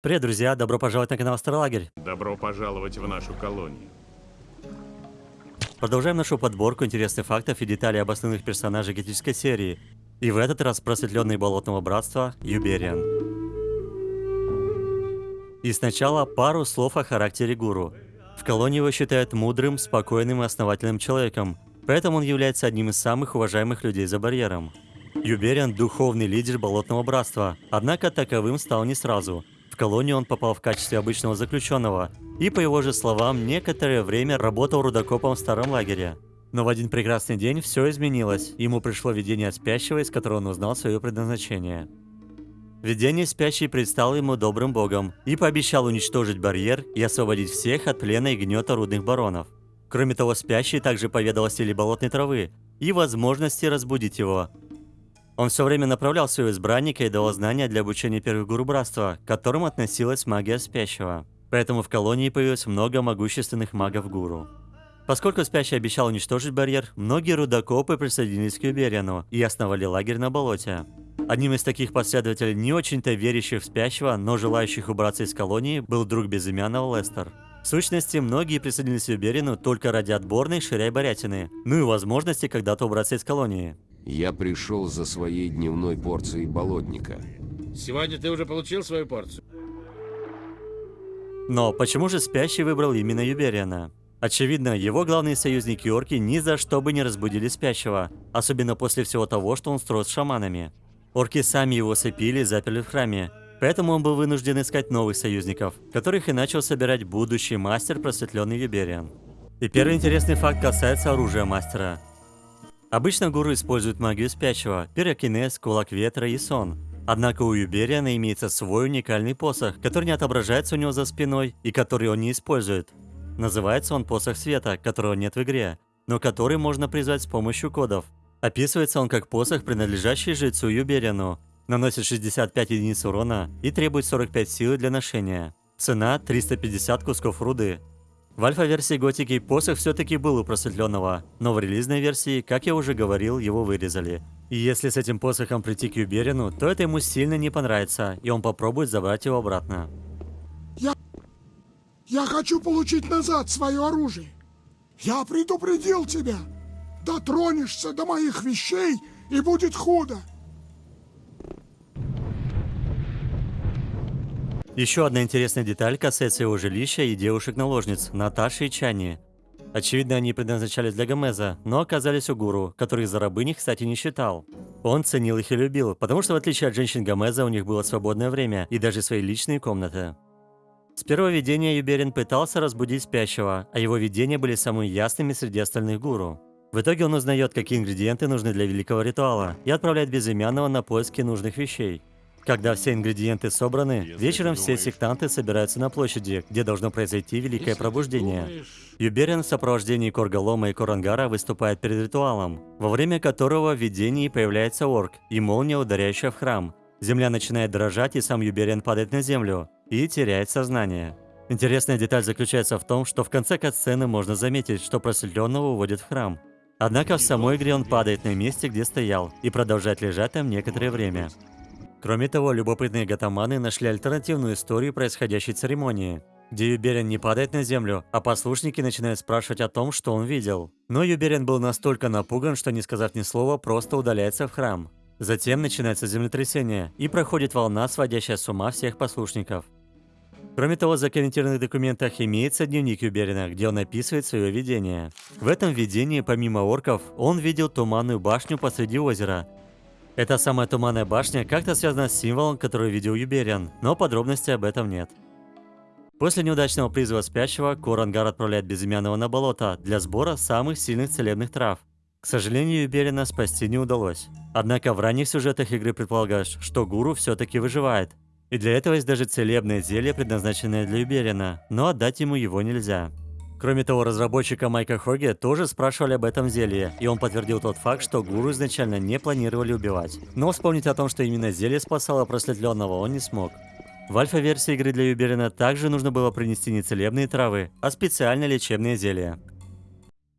Привет, друзья! Добро пожаловать на канал Старолагерь. Добро пожаловать в нашу колонию. Продолжаем нашу подборку интересных фактов и деталей об основных персонажах готической серии. И в этот раз просветленный болотного братства Юбериан. И сначала пару слов о характере гуру. В колонии его считают мудрым, спокойным и основательным человеком, поэтому он является одним из самых уважаемых людей за барьером. Юбериан – духовный лидер болотного братства, однако таковым стал не сразу – колонию он попал в качестве обычного заключенного и, по его же словам, некоторое время работал рудокопом в старом лагере. Но в один прекрасный день все изменилось, ему пришло видение спящего, из которого он узнал свое предназначение. Видение спящий предстал ему добрым богом и пообещал уничтожить барьер и освободить всех от плена и гнета рудных баронов. Кроме того, спящий также поведал о силе болотной травы и возможности разбудить его, он все время направлял своего избранника и давал знания для обучения первых гуру братства, к которым относилась магия спящего. Поэтому в колонии появилось много могущественных магов-гуру. Поскольку Спящий обещал уничтожить барьер, многие рудокопы присоединились к Юбериану и основали лагерь на болоте. Одним из таких последователей, не очень-то верящих в Спящего, но желающих убраться из колонии, был друг безымянного Лестер. В сущности, многие присоединились к Юберину только ради отборной ширяй-барятины, ну и возможности когда-то убраться из колонии. Я пришел за своей дневной порцией болотника. Сегодня ты уже получил свою порцию? Но почему же Спящий выбрал именно Юбериана? Очевидно, его главные союзники орки ни за что бы не разбудили Спящего, особенно после всего того, что он строил с шаманами. Орки сами его сыпили и заперли в храме, поэтому он был вынужден искать новых союзников, которых и начал собирать будущий мастер просветленный Юбериан. И первый интересный факт касается оружия мастера. Обычно гуру используют магию спящего, пирокинез, кулак ветра и сон. Однако у Юбериана имеется свой уникальный посох, который не отображается у него за спиной и который он не использует. Называется он посох света, которого нет в игре, но который можно призвать с помощью кодов. Описывается он как посох, принадлежащий жрецу Юбериану. Наносит 65 единиц урона и требует 45 силы для ношения. Цена 350 кусков руды. В альфа-версии Готики посох все-таки был у просветленного, но в релизной версии, как я уже говорил, его вырезали. И если с этим посохом прийти к Юберину, то это ему сильно не понравится, и он попробует забрать его обратно. Я... Я хочу получить назад свое оружие. Я предупредил тебя. Дотронешься до моих вещей, и будет худо. Еще одна интересная деталь касается его жилища и девушек-наложниц, Наташи и Чани. Очевидно, они предназначались для Гомеза, но оказались у гуру, которых за рабыней, кстати, не считал. Он ценил их и любил, потому что в отличие от женщин Гомеза у них было свободное время и даже свои личные комнаты. С первого видения Юберин пытался разбудить спящего, а его видения были самыми ясными среди остальных гуру. В итоге он узнает, какие ингредиенты нужны для великого ритуала, и отправляет безымянного на поиски нужных вещей. Когда все ингредиенты собраны, вечером все сектанты собираются на площади, где должно произойти Великое Пробуждение. Юберин в сопровождении Корголома и Корангара выступает перед ритуалом, во время которого в видении появляется орк и молния, ударяющая в храм. Земля начинает дрожать, и сам Юберин падает на землю и теряет сознание. Интересная деталь заключается в том, что в конце катсцены можно заметить, что просветленного уводят в храм. Однако в самой игре он падает на месте, где стоял, и продолжает лежать там некоторое время. Кроме того, любопытные гатаманы нашли альтернативную историю происходящей церемонии, где Юберин не падает на землю, а послушники начинают спрашивать о том, что он видел. Но Юберин был настолько напуган, что не сказав ни слова, просто удаляется в храм. Затем начинается землетрясение, и проходит волна, сводящая с ума всех послушников. Кроме того, в закомментированных документах имеется дневник Юберина, где он описывает свое видение. В этом видении, помимо орков, он видел туманную башню посреди озера, эта самая туманная башня как-то связана с символом, который видел Юбериан, но подробностей об этом нет. После неудачного призыва спящего, Корангар отправляет безымянного на болото для сбора самых сильных целебных трав. К сожалению, Юберина спасти не удалось. Однако в ранних сюжетах игры предполагаешь, что гуру все-таки выживает. И для этого есть даже целебное зелье, предназначенное для Юберина, но отдать ему его нельзя. Кроме того, разработчика Майка Хоги тоже спрашивали об этом зелье, и он подтвердил тот факт, что гуру изначально не планировали убивать. Но вспомнить о том, что именно зелье спасало просветленного, он не смог. В альфа-версии игры для Юберина также нужно было принести не целебные травы, а специальное лечебное зелье.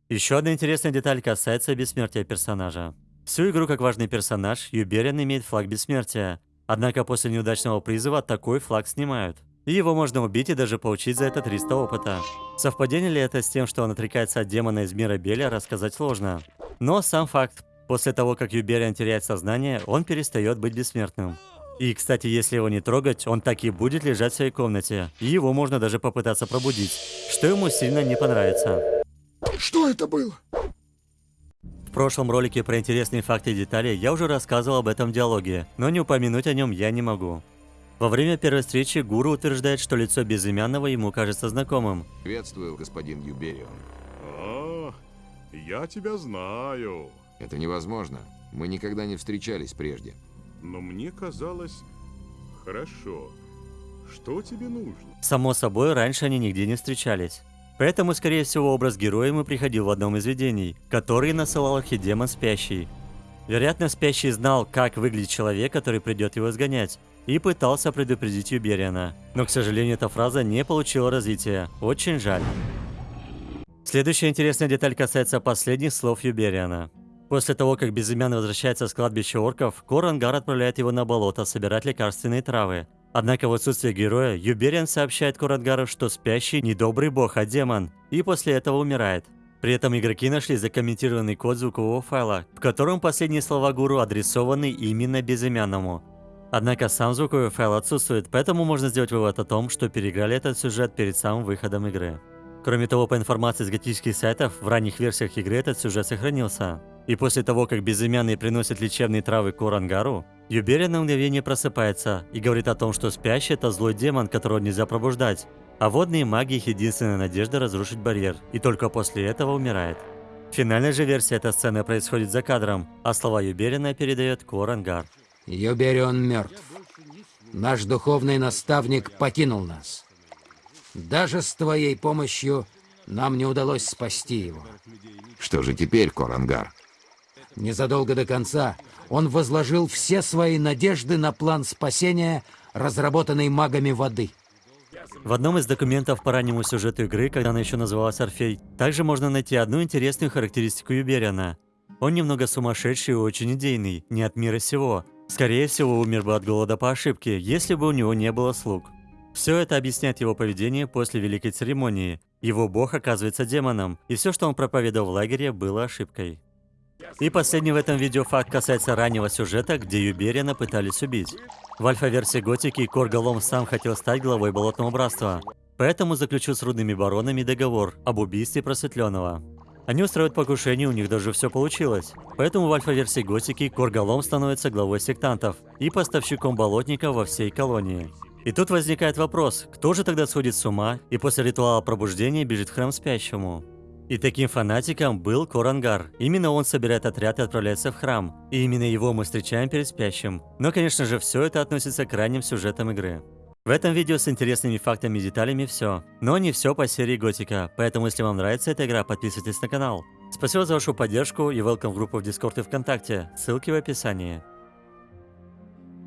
Еще одна интересная деталь касается бессмертия персонажа. Всю игру как важный персонаж, Юберин имеет флаг бессмертия. Однако после неудачного призыва такой флаг снимают. И его можно убить и даже получить за это 300 опыта. Совпадение ли это с тем, что он отрекается от демона из мира Беля, рассказать сложно. Но сам факт, после того, как Юбериан теряет сознание, он перестает быть бессмертным. И, кстати, если его не трогать, он так и будет лежать в своей комнате. И его можно даже попытаться пробудить, что ему сильно не понравится. Что это было? В прошлом ролике про интересные факты и детали я уже рассказывал об этом диалоге, но не упомянуть о нем я не могу. Во время первой встречи Гуру утверждает, что лицо безымянного ему кажется знакомым. Приветствую, господин Юберион. А, я тебя знаю. Это невозможно. Мы никогда не встречались прежде. Но мне казалось... Хорошо. Что тебе нужно? Само собой, раньше они нигде не встречались. Поэтому, скорее всего, образ героя ему приходил в одном из видений, который насылал архидемон Спящий. Вероятно, Спящий знал, как выглядит человек, который придет его изгонять, и пытался предупредить Юбериана. Но, к сожалению, эта фраза не получила развития. Очень жаль. Следующая интересная деталь касается последних слов Юбериана. После того, как Безымянный возвращается с кладбища орков, Корангар отправляет его на болото собирать лекарственные травы. Однако в отсутствие героя, Юбериан сообщает Корангару, что спящий не добрый бог, а демон, и после этого умирает. При этом игроки нашли закомментированный код звукового файла, в котором последние слова гуру адресованы именно безымянному. Однако сам звуковой файл отсутствует, поэтому можно сделать вывод о том, что переиграли этот сюжет перед самым выходом игры. Кроме того, по информации с готических сайтов, в ранних версиях игры этот сюжет сохранился. И после того, как безымянный приносит лечебные травы Корангару, Юберия на мгновение просыпается и говорит о том, что спящий – это злой демон, которого нельзя пробуждать, а водные маги – их единственная надежда разрушить барьер, и только после этого умирает. В финальной же версии эта сцена происходит за кадром, а слова Юберина передает Корангар. Юберион мертв. Наш духовный наставник покинул нас. Даже с твоей помощью нам не удалось спасти его. Что же теперь, Корангар? Незадолго до конца он возложил все свои надежды на план спасения, разработанный магами воды. В одном из документов по раннему сюжету игры, когда она еще называлась Орфей, также можно найти одну интересную характеристику Юбериана. Он немного сумасшедший и очень идейный, не от мира сего. Скорее всего, умер бы от голода по ошибке, если бы у него не было слуг. Все это объясняет его поведение после Великой Церемонии. Его бог оказывается демоном, и все, что он проповедовал в лагере, было ошибкой. И последний в этом видео факт касается раннего сюжета, где Юберина пытались убить. В альфа-версии Готики Корголом сам хотел стать главой Болотного Братства, поэтому заключил с рудными баронами договор об убийстве просветленного. Они устроят покушение, у них даже все получилось. Поэтому в альфа-версии Готики Корголом становится главой сектантов и поставщиком болотника во всей колонии. И тут возникает вопрос, кто же тогда сходит с ума и после ритуала пробуждения бежит в храм спящему? И таким фанатиком был Корангар. Именно он собирает отряд и отправляется в храм. И именно его мы встречаем перед спящим. Но, конечно же, все это относится к ранним сюжетам игры. В этом видео с интересными фактами и деталями все. Но не все по серии Готика, поэтому если вам нравится эта игра, подписывайтесь на канал. Спасибо за вашу поддержку и welcome в группу в Дискорд и ВКонтакте, ссылки в описании.